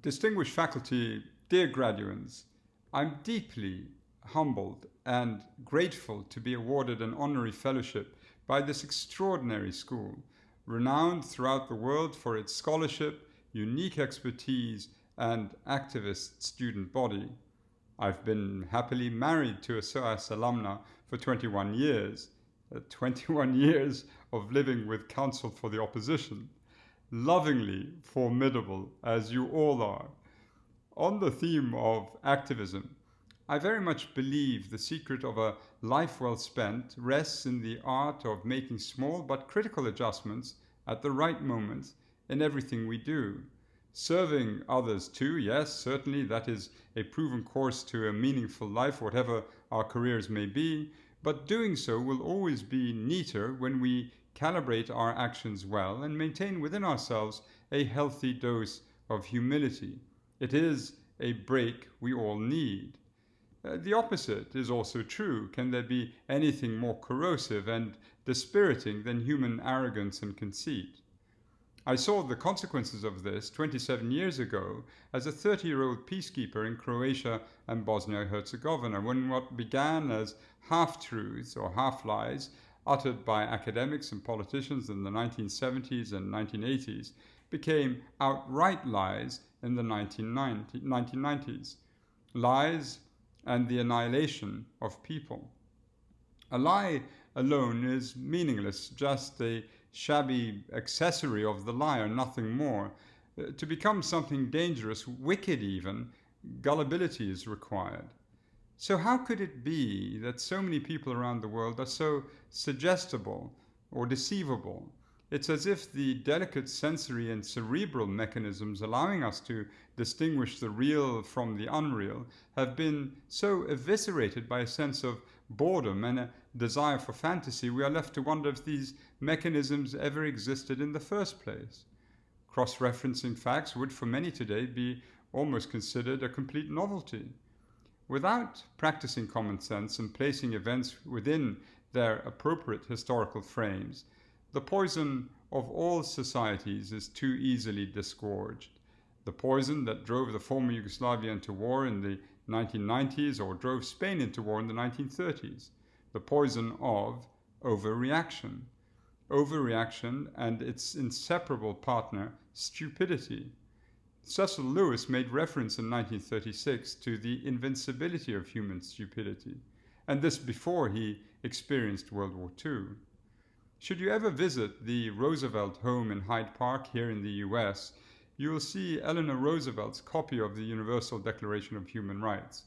Distinguished faculty, dear graduates, I'm deeply humbled and grateful to be awarded an honorary fellowship by this extraordinary school, renowned throughout the world for its scholarship, unique expertise, and activist student body. I've been happily married to a SOAS alumna for 21 years, uh, 21 years of living with counsel for the opposition, lovingly formidable as you all are. On the theme of activism, I very much believe the secret of a life well spent rests in the art of making small but critical adjustments at the right moment in everything we do. Serving others too, yes, certainly that is a proven course to a meaningful life, whatever our careers may be, but doing so will always be neater when we calibrate our actions well and maintain within ourselves a healthy dose of humility. It is a break we all need. Uh, the opposite is also true. Can there be anything more corrosive and dispiriting than human arrogance and conceit? I saw the consequences of this 27 years ago as a 30 year old peacekeeper in Croatia and Bosnia Herzegovina when what began as half truths or half lies uttered by academics and politicians in the 1970s and 1980s became outright lies in the 1990s. Lies and the annihilation of people. A lie alone is meaningless, just a shabby accessory of the liar, nothing more. Uh, to become something dangerous, wicked even, gullibility is required. So, how could it be that so many people around the world are so suggestible or deceivable? It's as if the delicate sensory and cerebral mechanisms allowing us to distinguish the real from the unreal have been so eviscerated by a sense of boredom and a desire for fantasy, we are left to wonder if these mechanisms ever existed in the first place. Cross referencing facts would, for many today, be almost considered a complete novelty. Without practicing common sense and placing events within their appropriate historical frames, the poison of all societies is too easily disgorged. The poison that drove the former Yugoslavia into war in the 1990s or drove Spain into war in the 1930s. The poison of overreaction. Overreaction and its inseparable partner, stupidity. Cecil Lewis made reference in 1936 to the invincibility of human stupidity, and this before he experienced World War II. Should you ever visit the Roosevelt home in Hyde Park here in the US, you will see Eleanor Roosevelt's copy of the Universal Declaration of Human Rights.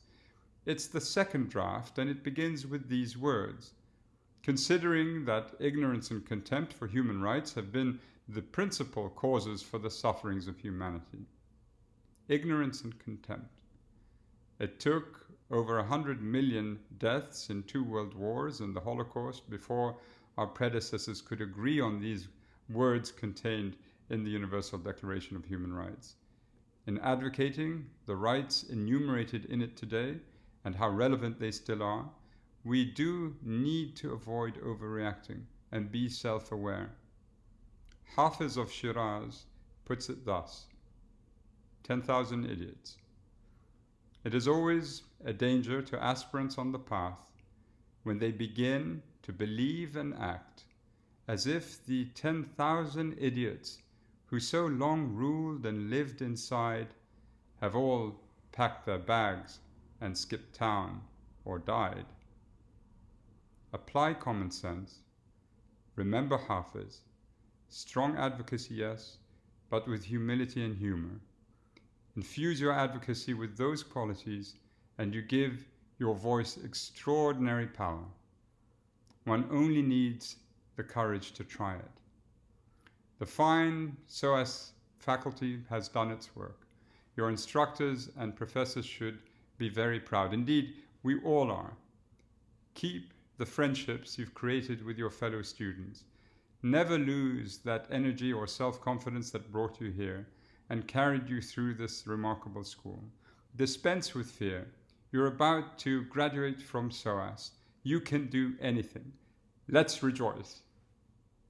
It's the second draft, and it begins with these words Considering that ignorance and contempt for human rights have been the principal causes for the sufferings of humanity. Ignorance and contempt. It took over 100 million deaths in two world wars and the Holocaust before our predecessors could agree on these words contained in the Universal Declaration of Human Rights. In advocating the rights enumerated in it today and how relevant they still are, we do need to avoid overreacting and be self aware. Hafiz of Shiraz puts it thus 10,000 idiots. It is always a danger to aspirants on the path when they begin to believe and act as if the 10,000 idiots who so long ruled and lived inside have all packed their bags and skipped town or died. Apply common sense. Remember Hafiz. Strong advocacy, yes, but with humility and humor. Infuse your advocacy with those qualities and you give your voice extraordinary power. One only needs the courage to try it. The fine SOAS faculty has done its work. Your instructors and professors should be very proud. Indeed, we all are. Keep the friendships you've created with your fellow students. Never lose that energy or self-confidence that brought you here and carried you through this remarkable school. Dispense with fear. You're about to graduate from SOAS. You can do anything. Let's rejoice.